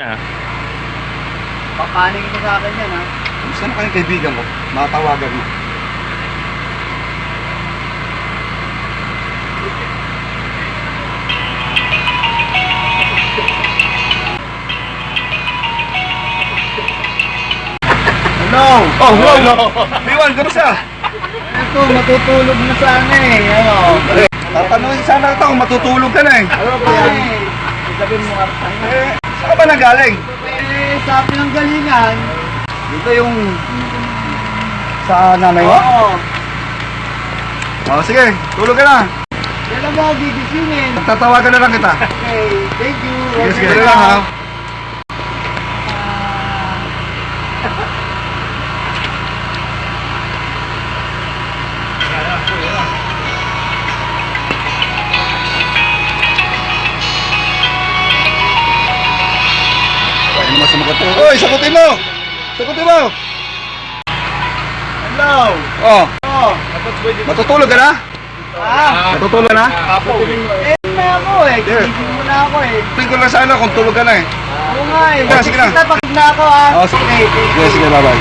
Na. Papanig mo sa akin yan, ha? Gusto na kayong kaibigan ko. Matawagan mo. Hello? Oh, hello! Biwan, kamusta? Ito, matutulog na sana eh. Ano? Tatanungin sana ito matutulog ka na eh. Ano ba yan? Sabihin mo ka. Saan ba nagaling? Eh, sa pinanggalingan. Dito yung... Sa nanay mo? Oo. Oh, sige, tulog ka na. Kailan mo ako gigisingin? Tatawagan na lang kita. Okay, thank you. Sige, sige, sige lang ha. Ano naman sumagot ko? Uy, sagutin mo! Sagutin mo! Hello? Oh, Oh. matutulog ka na? Ah, Matutulog ka na? eh na ako eh. Gigising mo na ako eh. Tingin ko lang sana kung tulog ka na eh. Oo nga eh. Sige, sige na. Tapos na ako ah. Oh, sige. Sige, bye-bye.